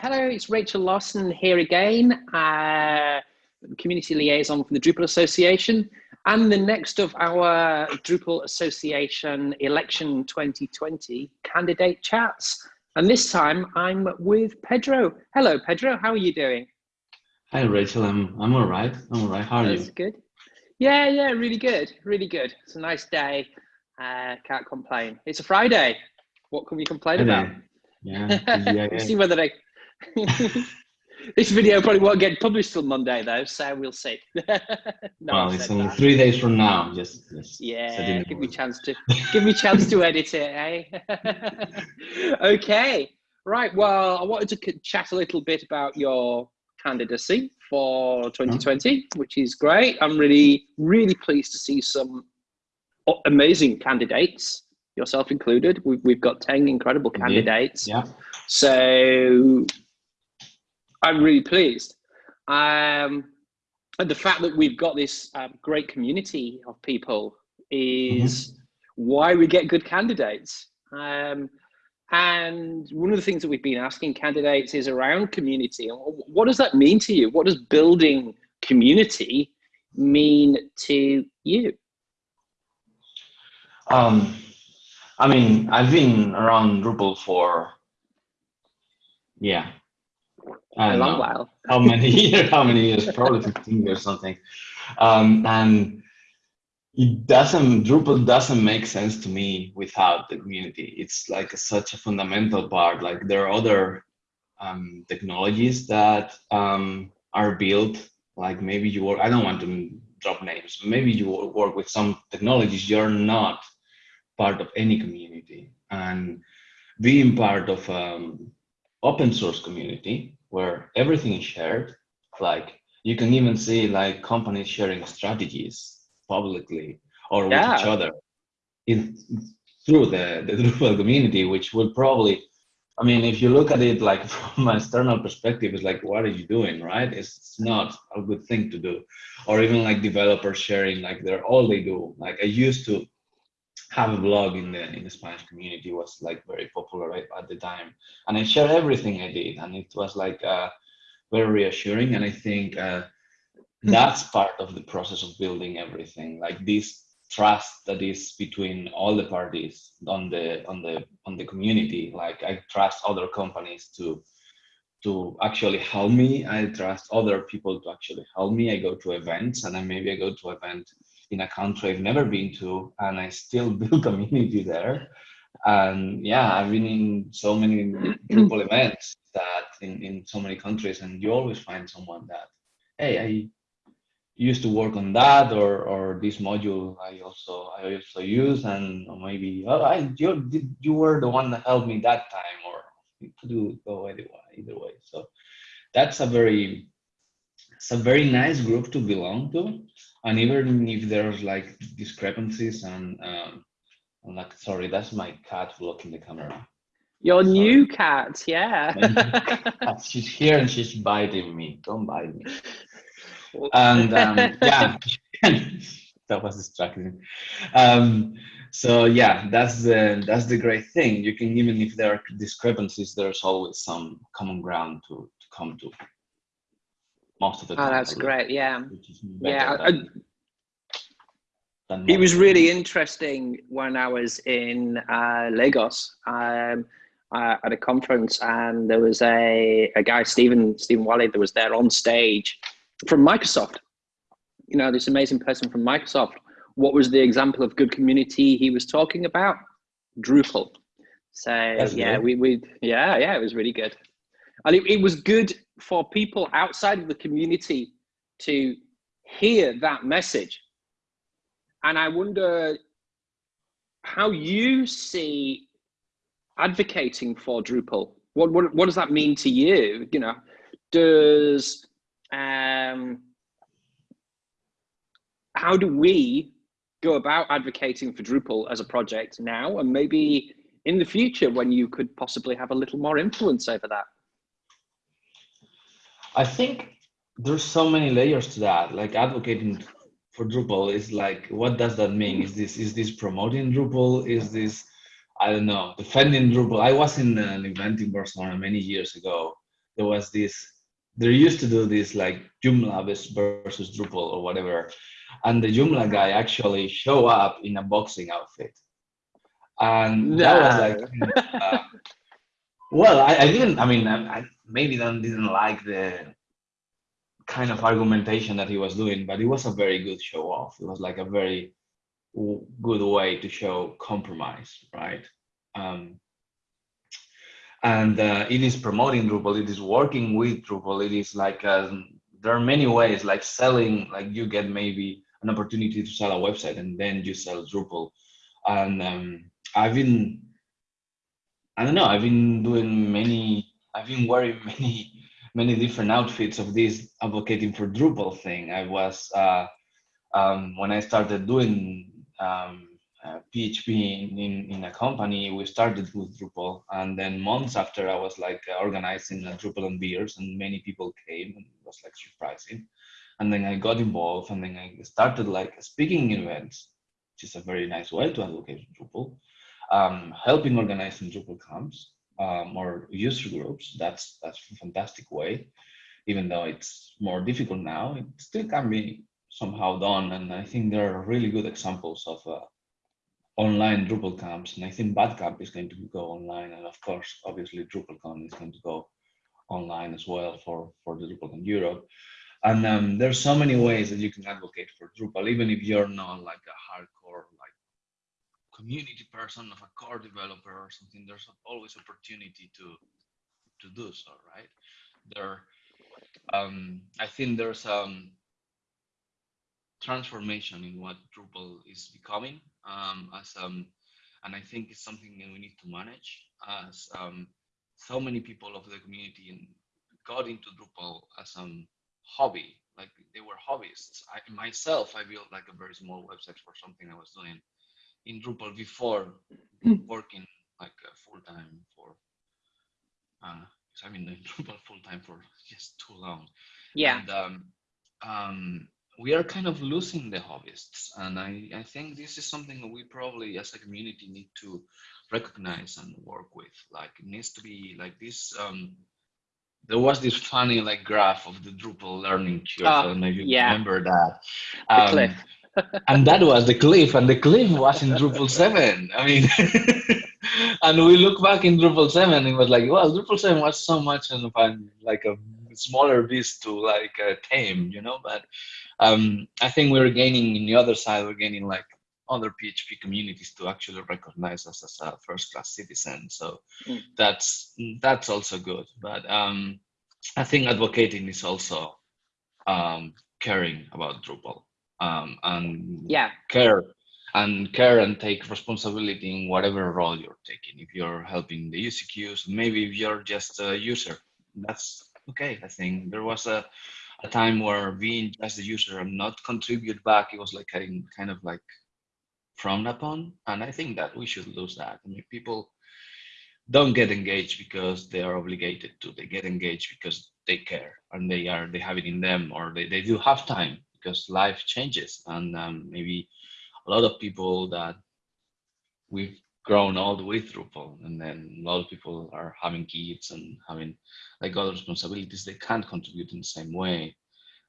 Hello, it's Rachel Lawson here again, uh, Community Liaison from the Drupal Association, and the next of our Drupal Association Election 2020 candidate chats. And this time I'm with Pedro. Hello, Pedro, how are you doing? Hi, Rachel, I'm, I'm all right. I'm all right, how are That's you? That's good. Yeah, yeah, really good, really good. It's a nice day, uh, can't complain. It's a Friday, what can we complain Friday. about? Yeah, yeah, we'll see whether they. this video probably won't get published till Monday though, so we'll see. no, well, it's only that. three days from now. Just, just yeah, give me a chance to give me chance to edit it, eh? okay, right. Well, I wanted to chat a little bit about your candidacy for 2020, which is great. I'm really, really pleased to see some amazing candidates yourself included. We've, we've got 10 incredible candidates. Yeah. So I'm really pleased. Um, and the fact that we've got this um, great community of people is mm -hmm. why we get good candidates. Um, and one of the things that we've been asking candidates is around community. What does that mean to you? What does building community mean to you? Um, I mean, I've been around Drupal for, yeah. A long know, while. How many years? How many years? Probably 15 years something. Um, and it doesn't, Drupal doesn't make sense to me without the community. It's like such a fundamental part. Like there are other um, technologies that um, are built, like maybe you work, I don't want to drop names, maybe you work with some technologies you're not part of any community and being part of um, open source community where everything is shared like you can even see like companies sharing strategies publicly or yeah. with each other in through the the Drupal community which will probably I mean, if you look at it like from an external perspective, it's like, what are you doing, right? It's not a good thing to do. Or even like developers sharing, like they're all they do. Like I used to have a blog in the in the Spanish community was like very popular right, at the time, and I shared everything I did, and it was like uh, very reassuring. And I think uh, hmm. that's part of the process of building everything, like this trust that is between all the parties on the on the on the community. Like I trust other companies to to actually help me. I trust other people to actually help me. I go to events, and then maybe I go to event in a country I've never been to, and I still build community there. And yeah, I've been in so many Drupal events that in, in so many countries, and you always find someone that, hey, I used to work on that, or or this module I also I also use, and maybe oh, I you you were the one that helped me that time, or it could go either way, either way. So that's a very it's a very nice group to belong to and even if there's like discrepancies and um, I'm like sorry that's my cat blocking the camera. Your sorry. new cat yeah. She's here and she's biting me. Don't bite me. And um, yeah. That was distracting. Um, so yeah that's the that's the great thing. You can even if there are discrepancies there's always some common ground to, to come to most of the oh, time. Oh, that's great. Yeah. Yeah. I, it was really interesting when I was in uh, Lagos um, uh, at a conference, and there was a, a guy, Stephen Stephen Walli, that was there on stage from Microsoft. You know, this amazing person from Microsoft. What was the example of good community he was talking about? Drupal. So That's yeah, good. we we yeah yeah, it was really good, and it, it was good for people outside of the community to hear that message. And I wonder how you see advocating for Drupal. What, what, what does that mean to you? You know, does, um, how do we go about advocating for Drupal as a project now and maybe in the future when you could possibly have a little more influence over that? I think there's so many layers to that. Like advocating for Drupal is like, what does that mean? Is this is this promoting Drupal? Is this I don't know defending Drupal? I was in an event in Barcelona many years ago there was this they used to do this like Joomla versus Drupal or whatever, and the Joomla guy actually show up in a boxing outfit, and that was like, uh, well, I, I, didn't. I mean, I maybe then didn't like the kind of argumentation that he was doing, but it was a very good show off. It was like a very good way to show compromise, right? Um, and uh, it is promoting Drupal, it is working with Drupal, it is like, um, there are many ways like selling, like you get maybe an opportunity to sell a website and then you sell Drupal. And um, I've been, I don't know, I've been doing many, I've been wearing many, many different outfits of this advocating for Drupal thing. I was, uh, um, when I started doing um, PHP in, in, a company, we started with Drupal. And then months after I was like organizing a Drupal and beers and many people came and it was like surprising. And then I got involved and then I started like speaking events, which is a very nice way to advocate Drupal, um, helping organizing Drupal camps um, or user groups. That's, that's a fantastic way. Even though it's more difficult now, it still can be somehow done. And I think there are really good examples of uh, online Drupal camps, and I think Badcamp is going to go online, and of course, obviously, DrupalCon is going to go online as well for for the DrupalCon Europe. And um, there's so many ways that you can advocate for Drupal, even if you're not like a hardcore community person of a core developer or something. There's always opportunity to to do so, right? There, um, I think there's um transformation in what Drupal is becoming um, as um, and I think it's something that we need to manage as um, so many people of the community got into Drupal as a um, hobby, like they were hobbyists. I myself, I built like a very small website for something I was doing in Drupal before hmm. working like uh, full time for. Uh, I've been doing Drupal full time for just too long. Yeah. And, um, um, we are kind of losing the hobbyists. And I, I think this is something we probably as a community need to recognize and work with. Like it needs to be like this. Um, there was this funny like graph of the Drupal learning curve. Oh, I don't know if you yeah. remember that. Um, cliff. And that was the cliff, and the cliff was in Drupal 7. I mean, and we look back in Drupal 7, it was like, well, Drupal 7 was so much of a, like a smaller beast to like uh, tame, you know, but um, I think we're gaining in the other side, we're gaining like other PHP communities to actually recognize us as a first-class citizen. So mm. that's that's also good. But um, I think advocating is also um, caring about Drupal um, and yeah, care and care and take responsibility in whatever role you're taking. If you're helping the issue queues, maybe if you're just a user, that's okay. I think there was a a time where being just a user and not contribute back, it was like kind kind of like frowned upon. And I think that we should lose that. I mean, people don't get engaged because they are obligated to. They get engaged because they care and they are they have it in them or they, they do have time because life changes and um, maybe a lot of people that we've grown all the way through Drupal, and then a lot of people are having kids and having like other responsibilities. They can't contribute in the same way,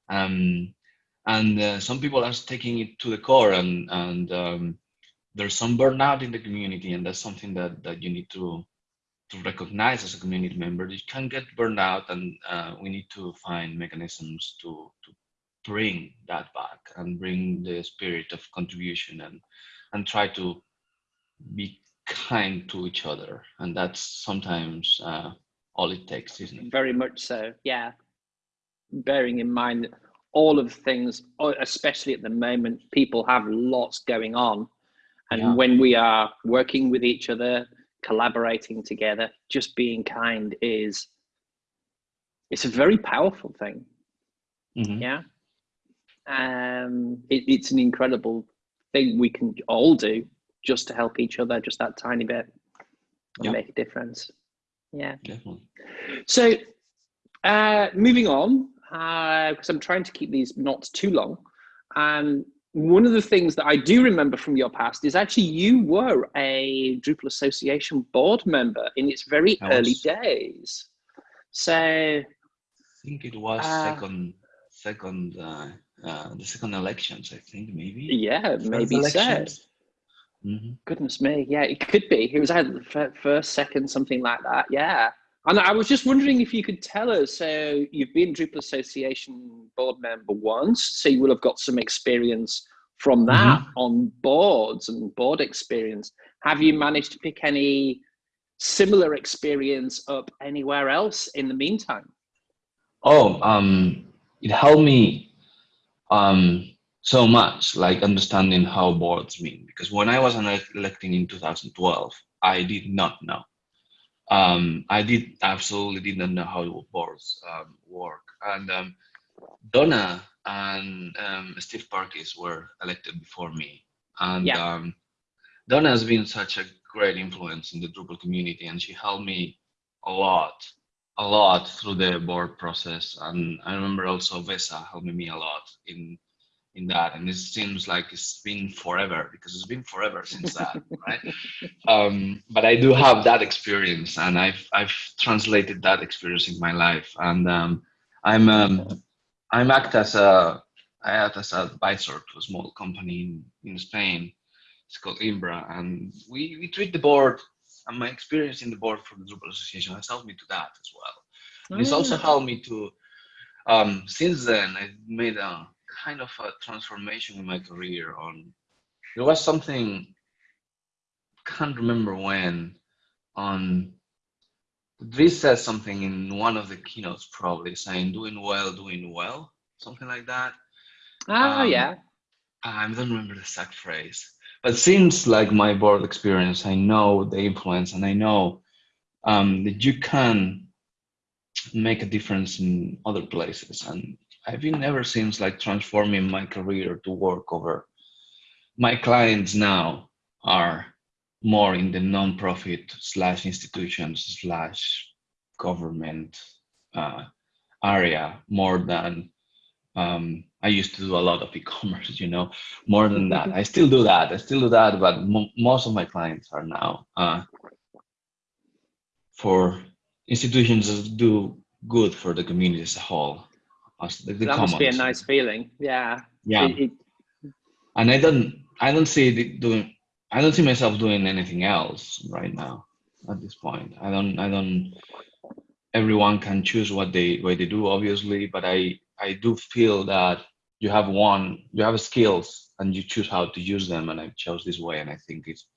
um, and uh, some people are taking it to the core, and and um, there's some burnout in the community, and that's something that that you need to to recognize as a community member. You can get burned out, and uh, we need to find mechanisms to to bring that back and bring the spirit of contribution and and try to be kind to each other. And that's sometimes uh, all it takes isn't it? Very much so yeah. Bearing in mind that all of things especially at the moment people have lots going on. And yeah. when we are working with each other collaborating together just being kind is it's a very powerful thing. Mm-hmm. yeah um it, it's an incredible thing we can all do just to help each other, just that tiny bit, yeah. make a difference. Yeah. Definitely. So, uh, moving on, because uh, I'm trying to keep these not too long. Um, one of the things that I do remember from your past is actually you were a Drupal Association board member in its very early days. So I think it was Uh, second, second, uh, uh, the second elections. I think maybe. yeah, First maybe so. elections. Mhm. Goodness me, yeah, it could be. It was either the first, second, something like that. Yeah, and I was just wondering if you could tell us. So you've been Drupal Association board member once, so you will have got some experience from that on boards and board experience. Have you managed to pick any similar experience up anywhere else in the meantime? Oh, um, it helped me um, so much, like understanding how boards mean. Because when I was elec- electing in 2012, I did not know. Um, I did absolutely did not know how boards um, work. And um, Donna and um, Steve Parkis were elected before me. And Yeah. um, Donna has been such a great influence in the Drupal community, and she helped me a lot a lot through the board process and i remember also vesa helping me a lot in in that and it seems like it's been forever because it's been forever since that right? Um, but i do have that experience and i've i've translated that experience in my life and um, i'm um, i'm act as a i act as an advisor to a small company in, in spain. It's called imbra and we we treat the board and my experience in the board for the Drupal Association has helped me to that as well. And it's also Ah. helped me to, um, since then, I made a kind of a transformation in my career. On there was something, can't remember when, on Dries said something in one of the keynotes, probably saying "doing well, doing well," something like that. Ah, Um, yeah. I don't remember the exact phrase, but since like my board experience, I know the influence, and I know um, that you can make a difference in other places. And I've been ever since like transforming my career to work over. My clients now are more in the non-profit slash institutions slash government uh, area more than um, I used to do a lot of e-commerce, you know, more than that. I still do that. I still do that, but mo- most of my clients are now uh, for institutions that do good for the community as a whole. As the, the that must be a nice feeling. Yeah. Yeah, It- it- and I don't, I don't see doing, I don't see myself doing anything else right now at this point. I don't, I don't. Everyone can choose what they what they do, obviously, but I I do feel that you have one, you have skills, and you choose how to use them, and I chose this way, and I think it's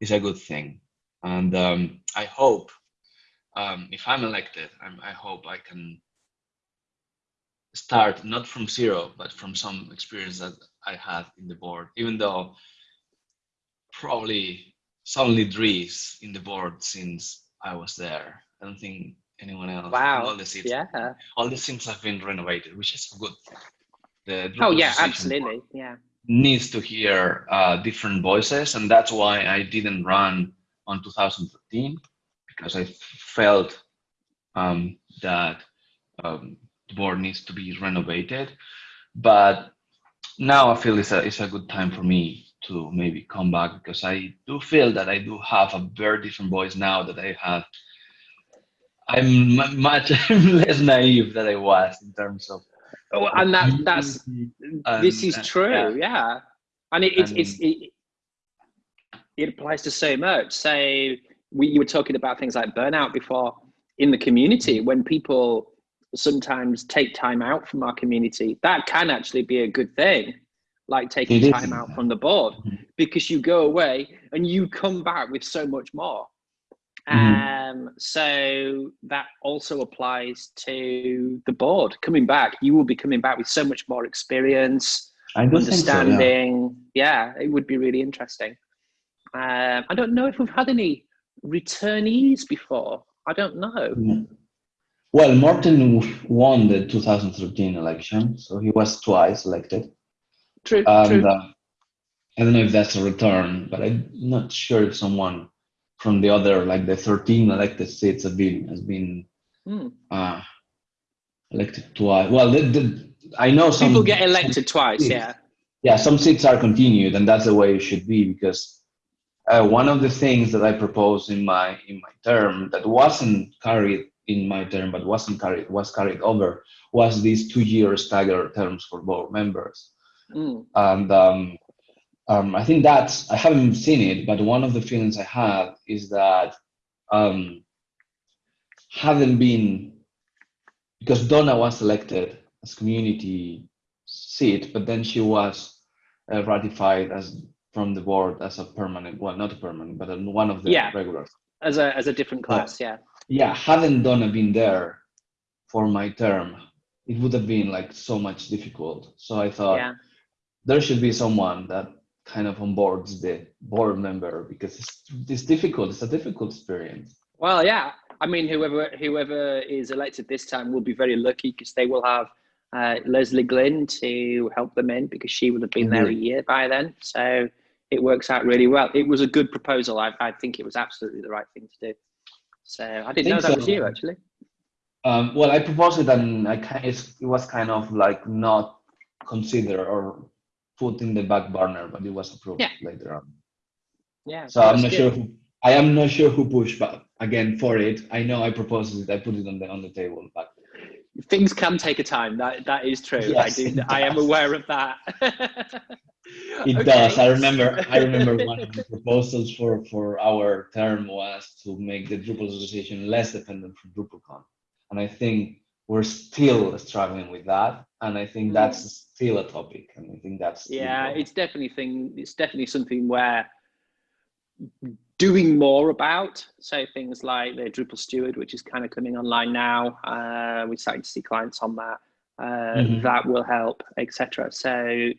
it's a good thing, and um, I hope um, if I'm elected, I'm, I hope I can start not from zero, but from some experience that I had in the board, even though probably it's only Dries in the board since I was there. I don't think anyone else. Wow. All the seats, yeah. all the seats have been renovated, which is good. The Oh yeah, absolutely. Yeah. needs to hear uh, different voices, and that's why I didn't run on 2013 because I felt um, that um, the board needs to be renovated. But now I feel it's a it's a good time for me to maybe come back because I do feel that I do have a very different voice now that I had. I'm mu- much less naive than I was in terms of. Oh, and that that's And, this is true. yeah. Yeah. And it, it's And- it's it, it applies to so much. So we you were talking about things like burnout before in the Mm. community when people sometimes take time out from our community that can actually be a good thing like taking time out from the board because you go away and you come back with so much more Mhm. um so that also applies to the board coming back you will be coming back with so much more experience I do so, yeah. understanding yeah. it would be really interesting um i don't know if we've had any returnees before i don't know Yeah. Well, Morten won the 2013 election, so he was twice elected. true And true uh, I don't know if that's a return, but I'm not sure if someone from the other, like the 13 elected seats, have been has been Hmm. uh, elected twice. Well, the, the, I know some people get elected twice seats- yeah yeah, some seats are continued, and that's the way it should be because uh, one of the things that I proposed in my in my term that wasn't carried in my term, but wasn't carried was carried over, was these two-year staggered terms for board members. Mm. And um, um, I think that's I haven't seen it, but one of the feelings I have is that um, having been because Donna was elected as community seat, but then she was uh, ratified as from the board as a permanent, well, not a permanent, but one of the yeah. regulars. As a as a different class, yeah. Yeah, hadn't Donna been there for my term, it would have been like so much difficult. So I thought yeah. there should be someone that kind of onboards the board member because it's, it's difficult. It's a difficult experience. Well, yeah. I mean, whoever whoever is elected this time will be very lucky because they will have uh, Leslie Glynn to help them in because she would have been mm-hmm. there a mm-hmm. year by then. So it works out really well. It was a good proposal. I, I think it was absolutely the right thing to do. So I didn't I know that so. was you actually. Um, well, I proposed it and I kind it was kind of like not considered or put in the back burner, but it was approved yeah. later on. Yeah. So I'm not good. sure who I am not sure who pushed, but again for it, I know I proposed it. I put it on the on the table, but things can take a time. That that is true. Yes, I do. I am aware of that. it okay. does. I remember. I remember one of the proposals for for our term was to make the Drupal association less dependent from DrupalCon, and I think we're still struggling with that. And I think that's mm. still a topic. And I think that's yeah, it's definitely thing. It's definitely something where doing more about. So things like the Drupal Steward, which is kind of coming online now. Uh, we're starting to see clients on that. Uh, mm-hmm. That will help, etc. So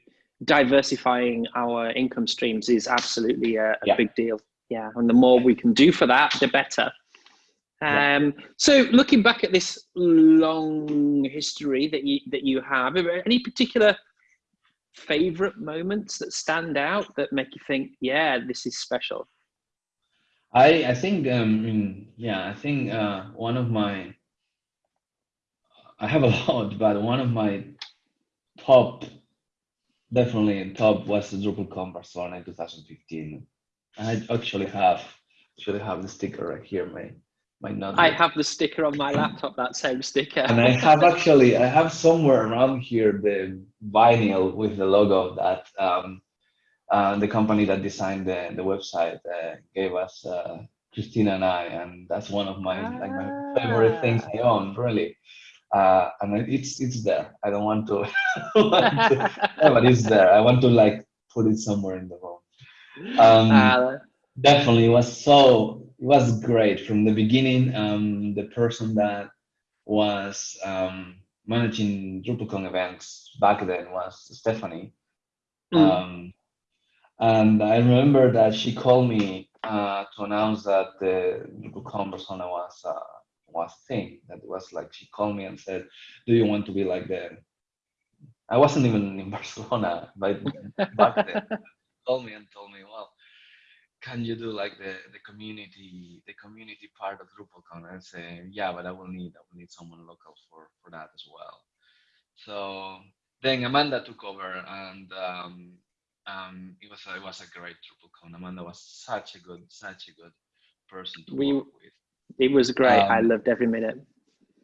diversifying our income streams is absolutely a, a yeah. big deal. Yeah, and the more we can do for that, the better. Um, so looking back at this long history that you that you have, are there any particular favorite moments that stand out that make you think, yeah, this is special? I I think um yeah I think uh, one of my I have a lot but one of my top definitely top was the DrupalCon Barcelona in 2015. I actually have actually have the sticker right here, my my not. I have the sticker on my laptop, that same sticker. and I have actually I have somewhere around here the vinyl with the logo of that um, uh, the company that designed the, the website uh, gave us uh, Christina and I, and that's one of my ah. like my favorite things I own, really. Uh, and it's it's there. I don't want to, want to but it's there. I want to like put it somewhere in the room. Um, uh, definitely, it was so it was great from the beginning. Um, the person that was um, managing DrupalCon events back then was Stephanie. Mm. Um, and I remember that she called me uh, to announce that the DrupalCon Barcelona was uh, was thing. That was like she called me and said, "Do you want to be like the?" I wasn't even in Barcelona, but back then, called me and told me, "Well, can you do like the the community the community part of DrupalCon?" And say, "Yeah, but I will need I will need someone local for for that as well." So then Amanda took over and um, um, it was a, it was a great DrupalCon. Amanda was such a good such a good person to we, work with. It was great. Um, I loved every minute.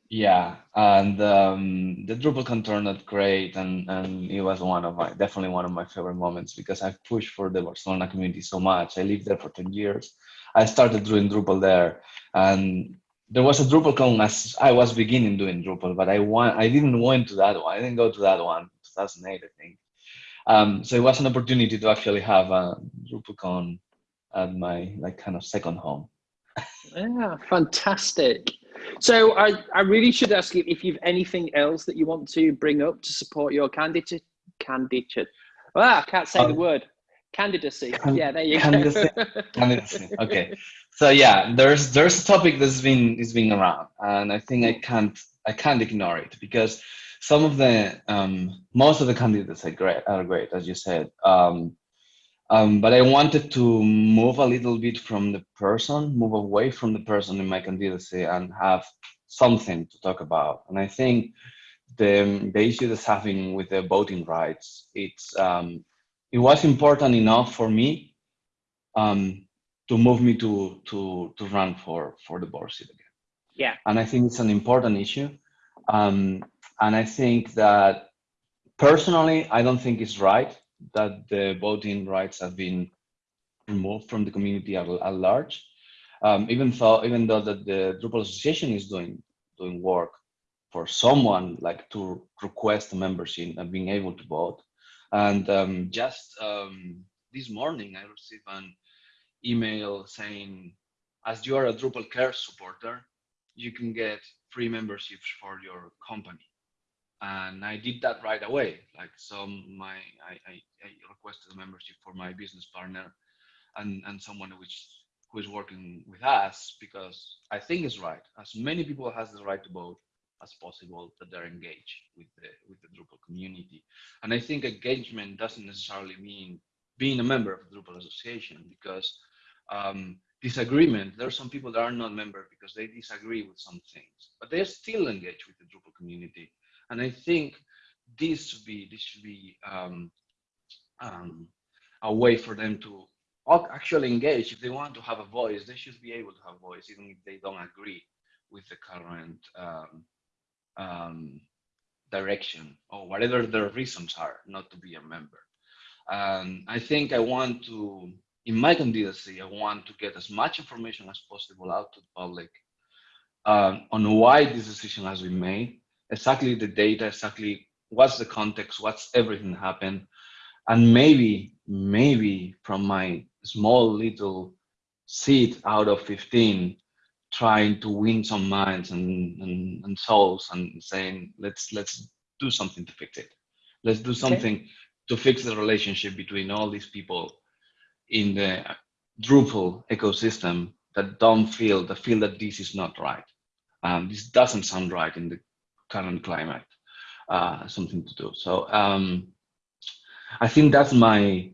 Yeah, and um, the DrupalCon turned out great, and and it was one of my definitely one of my favorite moments because I've pushed for the Barcelona community so much. I lived there for ten years. I started doing Drupal there, and there was a DrupalCon as I was beginning doing Drupal, but I want I didn't went to that one. I didn't go to that one, 2008, I think. Um, so it was an opportunity to actually have a DrupalCon at my like kind of second home. yeah, fantastic. So I, I really should ask you if you've anything else that you want to bring up to support your candidate candidature. Ah, I can't say the oh. word. Candidacy. Can, yeah, there you candidacy. go. candidacy. Okay. So yeah, there's there's a topic that's been is being around, and I think I can't I can't ignore it because some of the um, most of the candidates are great, are great as you said. Um, um, but I wanted to move a little bit from the person, move away from the person in my candidacy, and have something to talk about. And I think the the issue that's having with the voting rights, it's um, it was important enough for me um, to move me to to to run for for the board seat again. Yeah. And I think it's an important issue. Um, and I think that personally, I don't think it's right that the voting rights have been removed from the community at, at large. Um, even though even though that the Drupal Association is doing doing work for someone like to request membership and being able to vote. And um, just um, this morning, I received an email saying, as you are a Drupal Care supporter, you can get free memberships for your company. And I did that right away. Like, so my, I, I, I requested a membership for my business partner and, and someone which who is working with us because I think it's right. As many people has the right to vote as possible that they're engaged with the with the Drupal community. And I think engagement doesn't necessarily mean being a member of the Drupal association because um, disagreement, there are some people that are not members because they disagree with some things, but they're still engaged with the Drupal community. And I think this should be this should be um, um, a way for them to actually engage. If they want to have a voice, they should be able to have a voice, even if they don't agree with the current um, um, direction or whatever their reasons are not to be a member. And I think I want to, in my candidacy, I want to get as much information as possible out to the public um, on why this decision has been made, exactly the data, exactly what's the context, what's everything happened, and maybe, maybe from my small little seat out of 15, trying to win some minds and, and, and souls and saying, let's, let's do something to fix it. Let's do something okay. to fix the relationship between all these people in the Drupal ecosystem that don't feel, that feel that this is not right. Um, this doesn't sound right in the current climate, uh, something to do. So um, I think that's my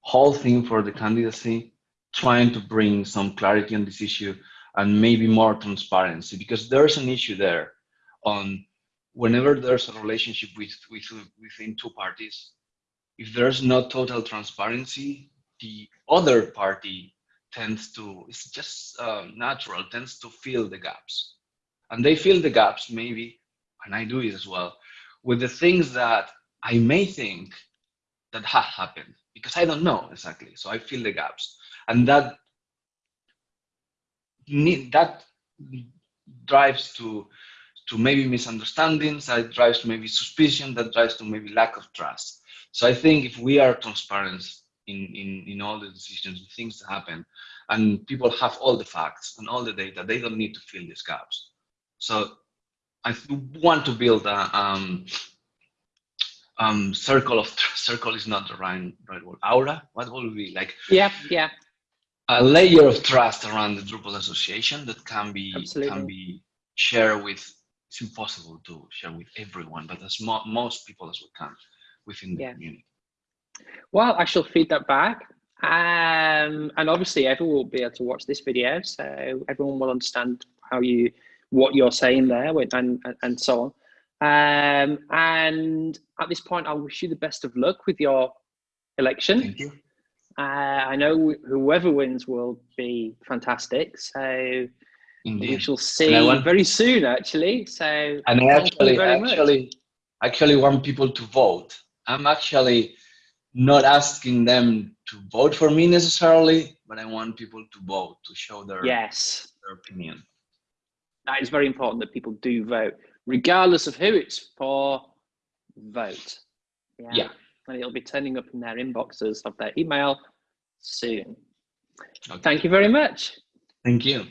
whole thing for the candidacy, trying to bring some clarity on this issue and maybe more transparency because there's an issue there on whenever there's a relationship with, with within two parties if there's not total transparency the other party tends to it's just uh, natural tends to fill the gaps and they fill the gaps maybe and i do it as well with the things that i may think that have happened because i don't know exactly so i fill the gaps and that that drives to to maybe misunderstandings, that drives maybe suspicion, that drives to maybe lack of trust. So I think if we are transparent in, in, in all the decisions, the things that happen, and people have all the facts and all the data, they don't need to fill these gaps. So I want to build a um, um, circle of circle is not the right right word. Aura. What will be like? Yeah, yeah a layer of trust around the Drupal association that can be Absolutely. can be shared with. It's impossible to share with everyone, but as mo most people as we can within the yeah. community. Well, I shall feed that back. Um, and obviously everyone will be able to watch this video, so everyone will understand how you, what you're saying there and, and, and so on. Um, and at this point, I wish you the best of luck with your election. Thank you. Uh, I know whoever wins will be fantastic. So Indeed. we shall see want, very soon, actually. So and I actually, actually, much. actually want people to vote. I'm actually not asking them to vote for me necessarily, but I want people to vote to show their yes their opinion. That is very important that people do vote, regardless of who it's for. Vote. yeah. yeah and it'll be turning up in their inboxes of their email soon. Okay. Thank you very much. Thank you.